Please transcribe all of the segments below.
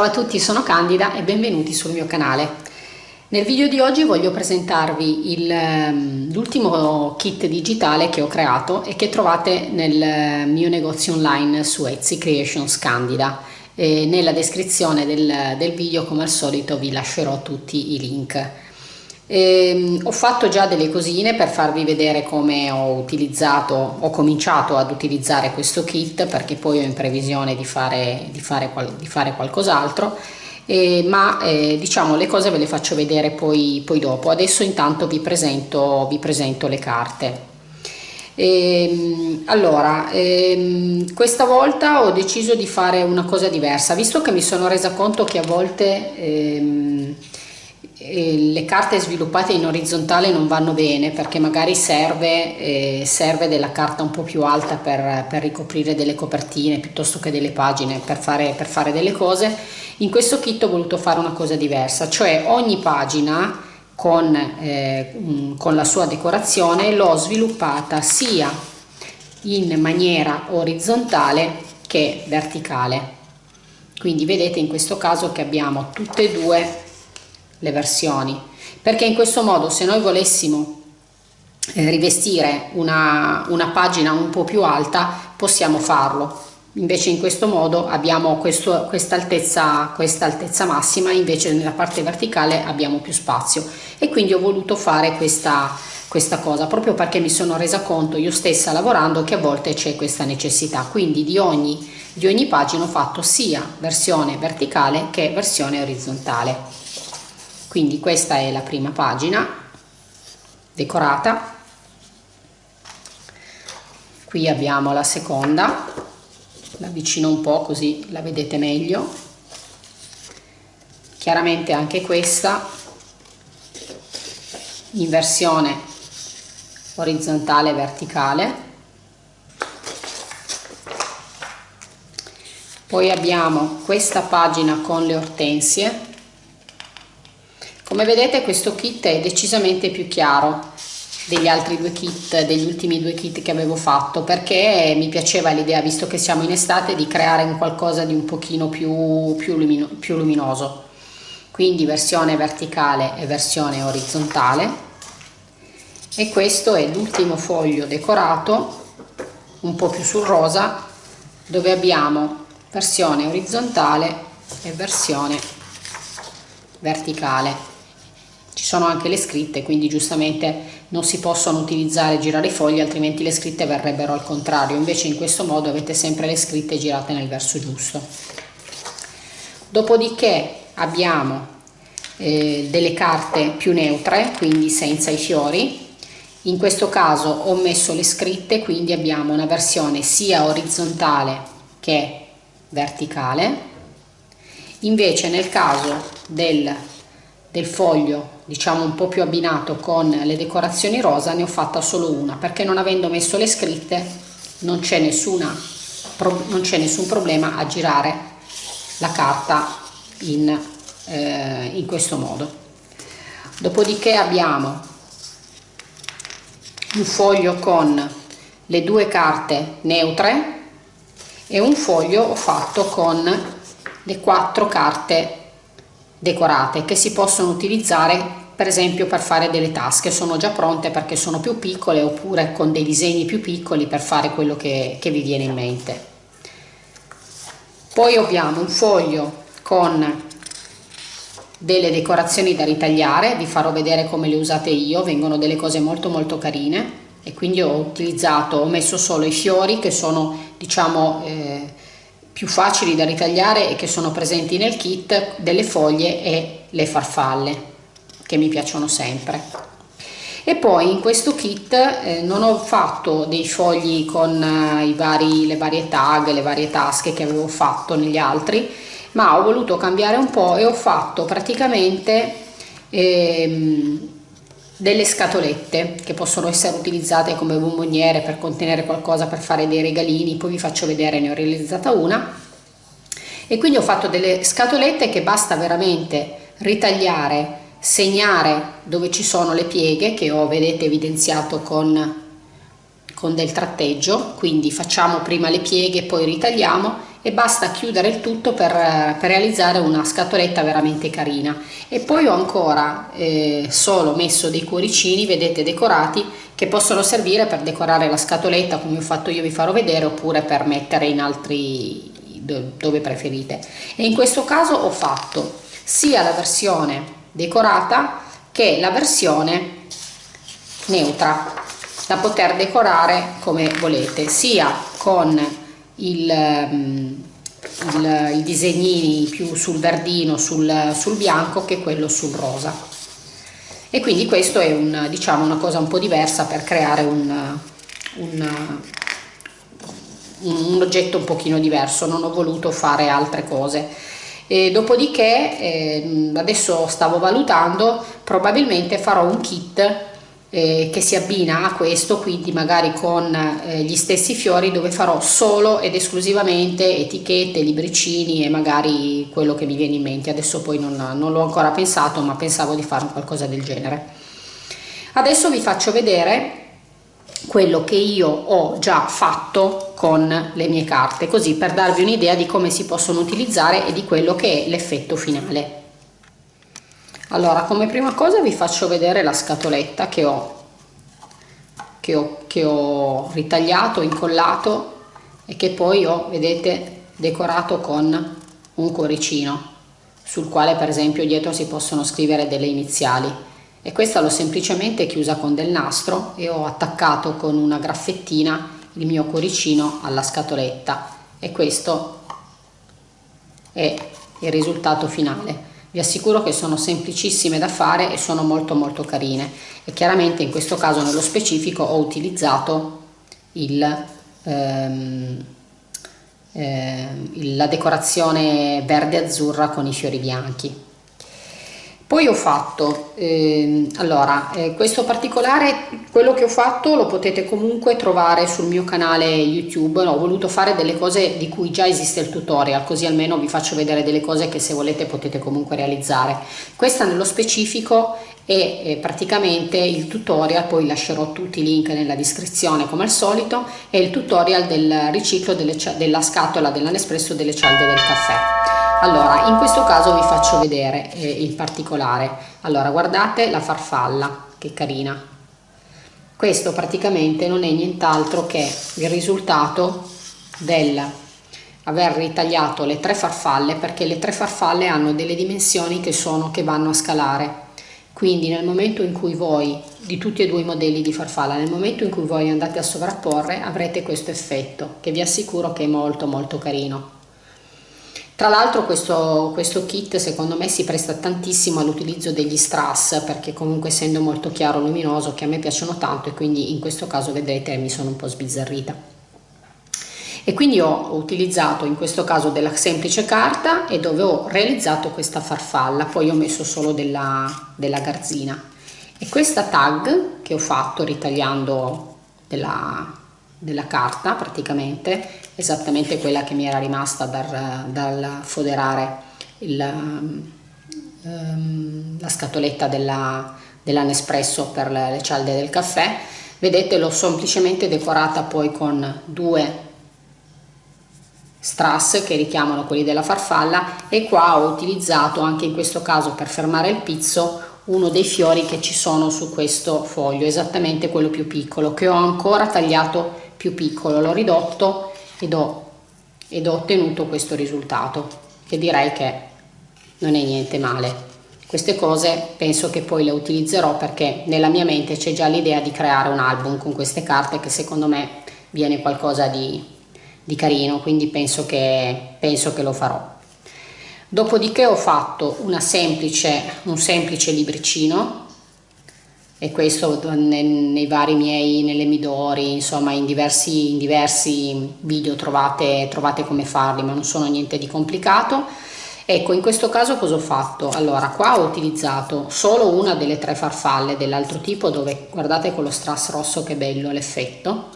Ciao a tutti, sono Candida e benvenuti sul mio canale. Nel video di oggi voglio presentarvi ehm, l'ultimo kit digitale che ho creato e che trovate nel mio negozio online su Etsy Creations Candida. E nella descrizione del, del video come al solito vi lascerò tutti i link. E, ehm, ho fatto già delle cosine per farvi vedere come ho utilizzato, ho cominciato ad utilizzare questo kit perché poi ho in previsione di fare, di fare, di fare qualcos'altro. Eh, ma eh, diciamo le cose ve le faccio vedere poi, poi dopo. Adesso intanto vi presento, vi presento le carte. Ehm, allora ehm, questa volta ho deciso di fare una cosa diversa. Visto che mi sono resa conto che a volte ehm, le carte sviluppate in orizzontale non vanno bene perché magari serve, eh, serve della carta un po' più alta per, per, ricoprire delle copertine piuttosto che delle pagine per fare, per fare delle cose. In questo kit ho voluto fare una cosa diversa cioè ogni pagina con, eh, con la sua decorazione l'ho sviluppata sia in maniera orizzontale che verticale. Quindi vedete in questo caso che abbiamo tutte e due le versioni. Perché in questo modo se noi volessimo eh, rivestire una, una pagina un po' più alta possiamo farlo. Invece in questo modo abbiamo questa altezza questa altezza massima invece nella parte verticale abbiamo più spazio. E quindi ho voluto fare questa questa cosa proprio perché mi sono resa conto io stessa lavorando che a volte c'è questa necessità. Quindi di ogni di ogni pagina ho fatto sia versione verticale che versione orizzontale quindi questa è la prima pagina decorata. Qui abbiamo la seconda la avvicino un po' così la vedete meglio. Chiaramente anche questa in versione orizzontale e verticale. Poi abbiamo questa pagina con le ortensie come vedete questo kit è decisamente più chiaro degli altri due kit, degli ultimi due kit che avevo fatto perché mi piaceva l'idea, visto che siamo in estate, di creare un qualcosa di un pochino più, più, lumino, più luminoso. Quindi versione verticale e versione orizzontale. E questo è l'ultimo foglio decorato, un po' più sul rosa, dove abbiamo versione orizzontale e versione verticale ci sono anche le scritte quindi giustamente non si possono utilizzare girare i fogli altrimenti le scritte verrebbero al contrario. Invece in questo modo avete sempre le scritte girate nel verso giusto. Dopodiché abbiamo eh, delle carte più neutre quindi senza i fiori. In questo caso ho messo le scritte quindi abbiamo una versione sia orizzontale che verticale. Invece nel caso del del foglio diciamo un po' più abbinato con le decorazioni rosa ne ho fatta solo una perché non avendo messo le scritte non c'è nessun problema a girare la carta in, eh, in questo modo. Dopodiché abbiamo un foglio con le due carte neutre e un foglio ho fatto con le quattro carte decorate che si possono utilizzare per esempio per fare delle tasche. Sono già pronte perché sono più piccole oppure con dei disegni più piccoli per fare quello che, che vi viene in mente. Poi abbiamo un foglio con delle decorazioni da ritagliare. Vi farò vedere come le usate io. Vengono delle cose molto molto carine. E quindi ho utilizzato ho messo solo i fiori che sono diciamo eh, più facili da ritagliare e che sono presenti nel kit delle foglie e le farfalle che mi piacciono sempre. E poi in questo kit eh, non ho fatto dei fogli con eh, vari, le varie tag, le varie tasche che avevo fatto negli altri ma ho voluto cambiare un po' e ho fatto praticamente ehm, delle scatolette che possono essere utilizzate come bomboniere per contenere qualcosa per fare dei regalini poi vi faccio vedere ne ho realizzata una. E quindi ho fatto delle scatolette che basta veramente ritagliare segnare dove ci sono le pieghe che ho vedete evidenziato con con del tratteggio. Quindi facciamo prima le pieghe poi ritagliamo e basta chiudere il tutto per, per realizzare una scatoletta veramente carina. E poi ho ancora eh, solo messo dei cuoricini vedete decorati che possono servire per decorare la scatoletta come ho fatto io vi farò vedere oppure per mettere in altri dove preferite. E in questo caso ho fatto sia la versione decorata che la versione neutra da poter decorare come volete sia con il, mm, il, i disegnini più sul verdino sul, sul bianco che quello sul rosa. E quindi questo è un, diciamo, una cosa un po' diversa per creare un, un, un oggetto un pochino diverso. Non ho voluto fare altre cose. E dopodiché eh, adesso stavo valutando probabilmente farò un kit eh, che si abbina a questo quindi magari con eh, gli stessi fiori dove farò solo ed esclusivamente etichette, libricini e magari quello che mi viene in mente. Adesso poi non, non l'ho ancora pensato ma pensavo di fare qualcosa del genere. Adesso vi faccio vedere quello che io ho già fatto con le mie carte così per darvi un'idea di come si possono utilizzare e di quello che è l'effetto finale allora come prima cosa vi faccio vedere la scatoletta che ho che ho, che ho ritagliato incollato e che poi ho vedete decorato con un cuoricino sul quale per esempio dietro si possono scrivere delle iniziali. E questa l'ho semplicemente chiusa con del nastro e ho attaccato con una graffettina il mio cuoricino alla scatoletta. E questo è il risultato finale vi assicuro che sono semplicissime da fare e sono molto molto carine. E chiaramente in questo caso nello specifico ho utilizzato il, ehm, eh, la decorazione verde azzurra con i fiori bianchi poi ho fatto eh, allora eh, questo particolare quello che ho fatto lo potete comunque trovare sul mio canale youtube ho voluto fare delle cose di cui già esiste il tutorial così almeno vi faccio vedere delle cose che se volete potete comunque realizzare. Questa nello specifico è, è praticamente il tutorial poi lascerò tutti i link nella descrizione come al solito è il tutorial del riciclo delle, della scatola della Nespresso delle cialde del caffè allora in questo caso vi faccio vedere eh, il particolare. Allora guardate la farfalla che carina. Questo praticamente non è nient'altro che il risultato del aver ritagliato le tre farfalle perché le tre farfalle hanno delle dimensioni che sono che vanno a scalare. Quindi nel momento in cui voi di tutti e due i modelli di farfalla nel momento in cui voi andate a sovrapporre avrete questo effetto che vi assicuro che è molto molto carino tra l'altro questo, questo, kit secondo me si presta tantissimo all'utilizzo degli strass perché comunque essendo molto chiaro luminoso che a me piacciono tanto e quindi in questo caso vedete mi sono un po' sbizzarrita. E quindi ho utilizzato in questo caso della semplice carta e dove ho realizzato questa farfalla, poi ho messo solo della, della garzina. E questa tag che ho fatto ritagliando della, della carta praticamente esattamente quella che mi era rimasta dal, dal foderare il, um, la scatoletta della, della Nespresso per le, le cialde del caffè. Vedete l'ho semplicemente decorata poi con due strass che richiamano quelli della farfalla e qua ho utilizzato anche in questo caso per fermare il pizzo uno dei fiori che ci sono su questo foglio esattamente quello più piccolo che ho ancora tagliato più piccolo. L'ho ridotto ed ho, ed ho ottenuto questo risultato che direi che non è niente male. Queste cose penso che poi le utilizzerò perché nella mia mente c'è già l'idea di creare un album con queste carte che secondo me viene qualcosa di, di carino quindi penso che, penso che lo farò. Dopodiché ho fatto semplice, un semplice libricino e questo nei, nei vari miei, nelle Midori, insomma in diversi, in diversi video trovate, trovate come farli, ma non sono niente di complicato. Ecco, in questo caso cosa ho fatto? Allora, qua ho utilizzato solo una delle tre farfalle dell'altro tipo, dove guardate con lo strass rosso che bello l'effetto,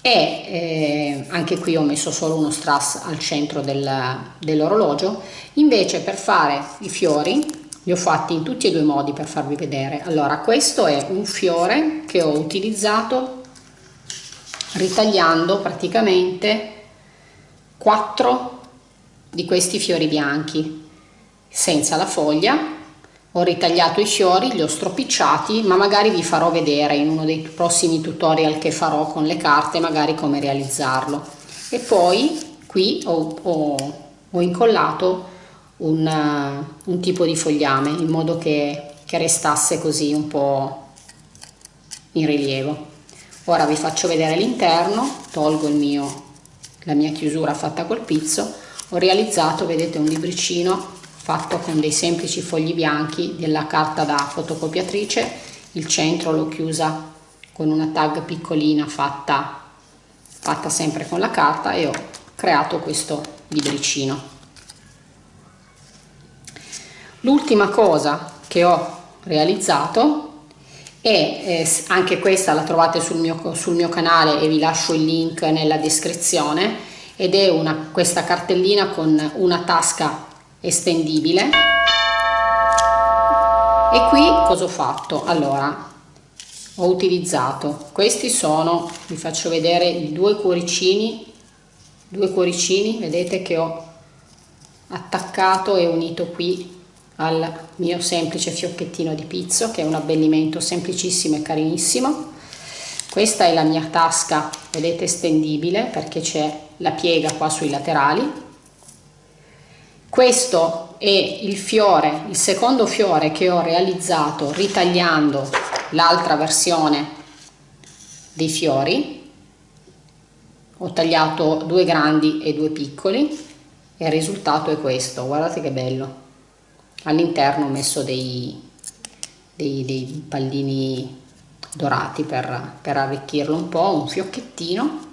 e eh, anche qui ho messo solo uno strass al centro del, dell'orologio. Invece per fare i fiori li ho fatti in tutti e due i modi per farvi vedere. Allora questo è un fiore che ho utilizzato ritagliando praticamente quattro di questi fiori bianchi senza la foglia. Ho ritagliato i fiori li ho stropicciati ma magari vi farò vedere in uno dei prossimi tutorial che farò con le carte magari come realizzarlo. E poi qui ho, ho, ho incollato un, un, tipo di fogliame in modo che, che restasse così un po' in rilievo. Ora vi faccio vedere l'interno tolgo mio la mia chiusura fatta col pizzo. Ho realizzato vedete un libricino fatto con dei semplici fogli bianchi della carta da fotocopiatrice. Il centro l'ho chiusa con una tag piccolina fatta fatta sempre con la carta e ho creato questo libricino l'ultima cosa che ho realizzato e eh, anche questa la trovate sul mio, sul mio canale e vi lascio il link nella descrizione ed è una, questa cartellina con una tasca estendibile e qui cosa ho fatto? Allora ho utilizzato questi sono vi faccio vedere i due cuoricini due cuoricini vedete che ho attaccato e unito qui al mio semplice fiocchettino di pizzo che è un abbellimento semplicissimo e carinissimo. Questa è la mia tasca vedete estendibile perché c'è la piega qua sui laterali. Questo è il fiore il secondo fiore che ho realizzato ritagliando l'altra versione dei fiori. Ho tagliato due grandi e due piccoli e il risultato è questo. Guardate che bello all'interno ho messo dei, dei, dei pallini dorati per, per arricchirlo un po', un fiocchettino.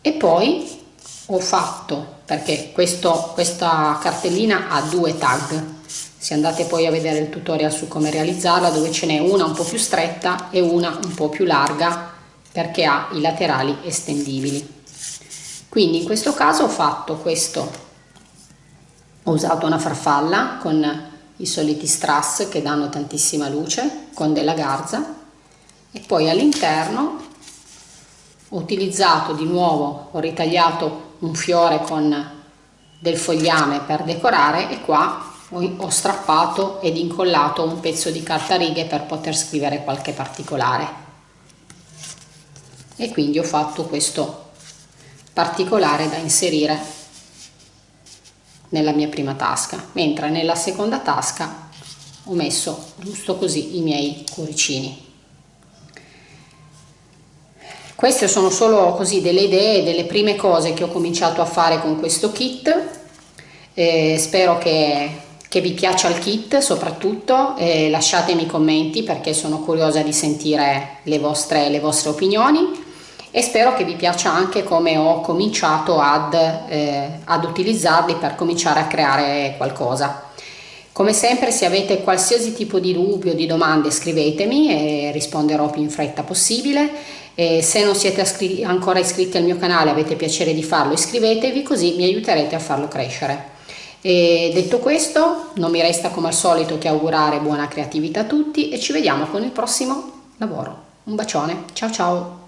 E poi ho fatto perché questo, questa cartellina ha due tag. Se andate poi a vedere il tutorial su come realizzarla dove ce n'è una un po' più stretta e una un po' più larga perché ha i laterali estendibili. Quindi in questo caso ho fatto questo ho usato una farfalla con i soliti strass che danno tantissima luce con della garza. E poi all'interno ho utilizzato di nuovo ho ritagliato un fiore con del fogliame per decorare e qua ho strappato ed incollato un pezzo di carta righe per poter scrivere qualche particolare. E quindi ho fatto questo particolare da inserire nella mia prima tasca mentre nella seconda tasca ho messo giusto così i miei cuoricini. Queste sono solo così delle idee delle prime cose che ho cominciato a fare con questo kit. Eh, spero che, che, vi piaccia il kit soprattutto eh, lasciatemi commenti perché sono curiosa di sentire le vostre, le vostre opinioni e spero che vi piaccia anche come ho cominciato ad, eh, ad utilizzarli per cominciare a creare qualcosa. Come sempre se avete qualsiasi tipo di dubbio o di domande scrivetemi e risponderò più in fretta possibile. E se non siete ancora iscritti al mio canale avete piacere di farlo iscrivetevi così mi aiuterete a farlo crescere. E detto questo non mi resta come al solito che augurare buona creatività a tutti e ci vediamo con il prossimo lavoro. Un bacione, ciao ciao!